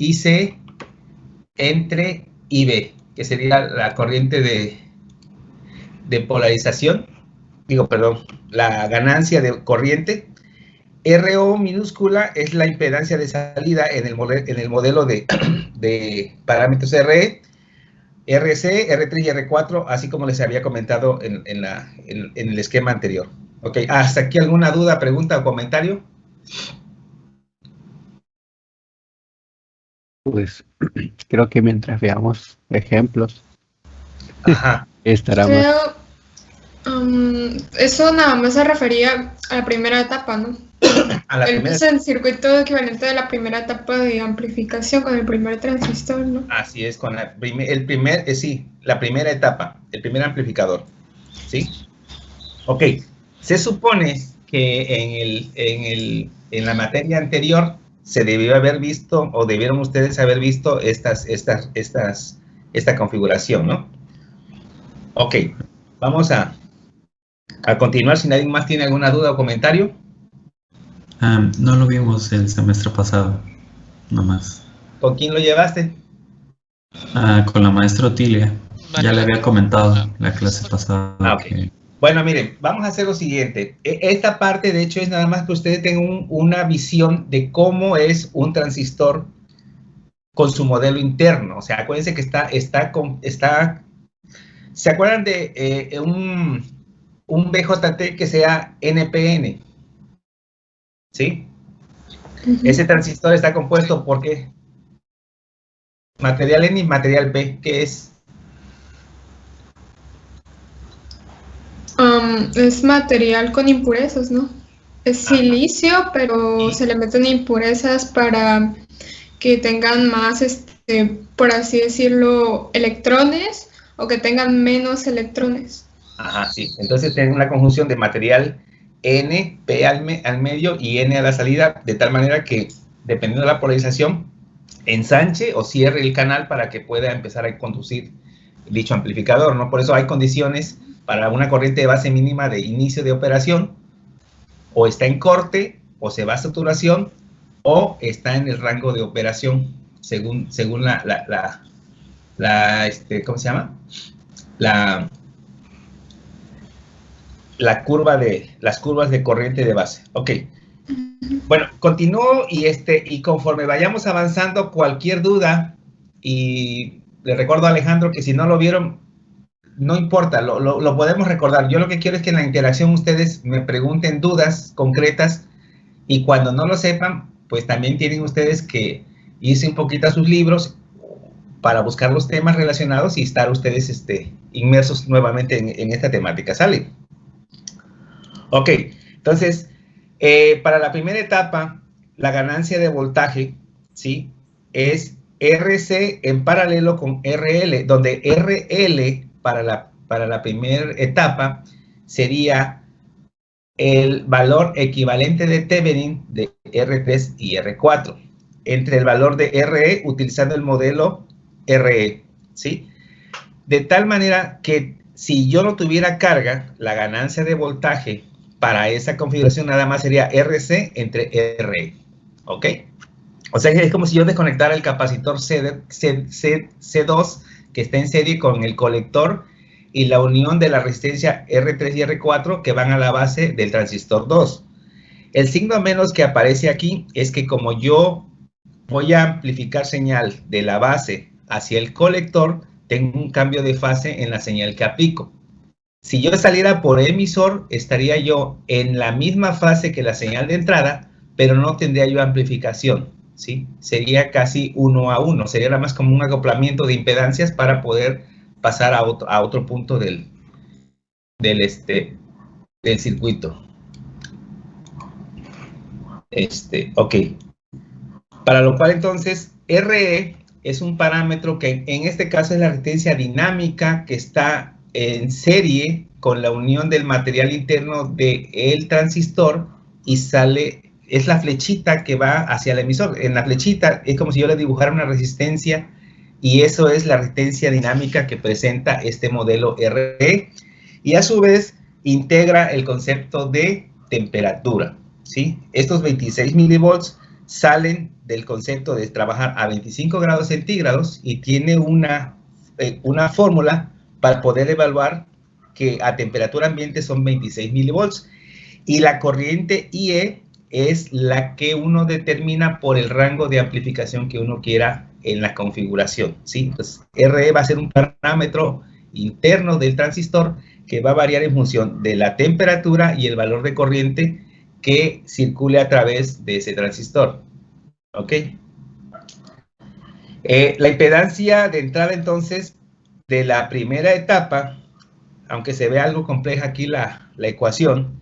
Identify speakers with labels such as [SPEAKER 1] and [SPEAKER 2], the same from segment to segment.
[SPEAKER 1] IC entre IB, que sería la corriente de, de polarización, digo, perdón, la ganancia de corriente. RO minúscula es la impedancia de salida en el, en el modelo de, de parámetros RE RC, R3 y R4, así como les había comentado en, el esquema anterior. Ok, ¿hasta aquí alguna duda, pregunta o comentario?
[SPEAKER 2] Pues creo que mientras veamos ejemplos, estará
[SPEAKER 3] um, eso nada más se refería a la primera etapa, ¿no? el circuito equivalente de la primera etapa de amplificación con el primer transistor, ¿no?
[SPEAKER 1] Así es, con el primer, eh, sí, la primera etapa, el primer amplificador, ¿sí? Ok, se supone que en, el, en, el, en la materia anterior se debió haber visto, o debieron ustedes haber visto estas, estas, estas, esta configuración, ¿no? Ok, vamos a, a continuar si nadie más tiene alguna duda o comentario.
[SPEAKER 4] Ah, no lo vimos el semestre pasado, nomás.
[SPEAKER 1] ¿Con quién lo llevaste?
[SPEAKER 4] Ah, con la maestra Otilia. ya le había comentado la clase pasada. Ah,
[SPEAKER 1] bueno, miren, vamos a hacer lo siguiente. E, esta parte, de hecho, es nada más que ustedes tengan una visión de cómo es un transistor con su modelo interno. O sea, acuérdense que está, está, con, está ¿se acuerdan de eh, un, un BJT que sea NPN? ¿sí? Ese transistor está compuesto por qué? Material N y material P, ¿qué es?
[SPEAKER 3] Um, es material con impurezas, ¿no? Es silicio, pero se le meten impurezas para que tengan más, este, por así decirlo, electrones o que tengan menos electrones.
[SPEAKER 1] Ajá, sí. Entonces tienen una conjunción de material N, P al, medio y N a la salida, de tal manera que, dependiendo de la polarización, ensanche o cierre el canal para que pueda empezar a conducir dicho amplificador, ¿no? Por eso hay condiciones para una corriente de base mínima de inicio de operación, o está en corte, o se va a saturación, o está en el rango de operación, según, según la, la, la este, ¿cómo se llama? La, la curva de, las curvas de corriente de base. Ok. Bueno, continúo y, este, y conforme vayamos avanzando, cualquier duda, y le recuerdo a Alejandro que si no lo vieron, no importa, lo, lo, podemos recordar. Yo lo que quiero es que en la interacción ustedes me pregunten dudas concretas y cuando no lo sepan, pues también tienen ustedes que irse un poquito a sus libros para buscar los temas relacionados y estar ustedes este, inmersos nuevamente en, en esta temática. ¿Sale? Ok, entonces, eh, para la primera etapa, la ganancia de voltaje, ¿sí? Es RC en paralelo con RL, donde RL para la, para la primera etapa sería el valor equivalente de Thevenin de R3 y R4, entre el valor de RE utilizando el modelo RE, ¿sí? De tal manera que si yo no tuviera carga, la ganancia de voltaje para esa configuración nada más sería RC entre RE, ¿ok? O sea, es como si yo desconectara el capacitor C, C, 2 que está en serie con el colector y la unión de la resistencia R3 y R4 que van a la base del transistor 2. El signo menos que aparece aquí es que como yo voy a amplificar señal de la base hacia el colector, tengo un cambio de fase en la señal que aplico. Si yo saliera por emisor, estaría yo en la misma fase que la señal de entrada, pero no tendría yo amplificación, ¿sí? Sería casi uno a uno, sería nada más como un acoplamiento de impedancias para poder pasar a otro, a otro punto del, del, este, del circuito. Este, ok. Para lo cual entonces, RE es un parámetro que en este caso es la resistencia dinámica que está en serie con la unión del material interno del el transistor y sale, es la flechita que va hacia el emisor. En la flechita es como si yo le dibujara una resistencia y eso es la resistencia dinámica que presenta este modelo RE y a su vez integra el concepto de temperatura. ¿sí? Estos 26 milivolts salen del concepto de trabajar a 25 grados centígrados y tiene una, eh, una fórmula para poder evaluar que a temperatura ambiente son 26 milivolts y la corriente IE es la que uno determina por el rango de amplificación que uno quiera en la configuración. ¿sí? Entonces, RE va a ser un parámetro interno del transistor que va a variar en función de la temperatura y el valor de corriente que circule a través de ese transistor. ¿Ok? Eh, la impedancia de entrada entonces de la primera etapa, aunque se ve algo compleja aquí la, la ecuación,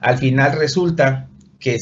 [SPEAKER 1] al final resulta que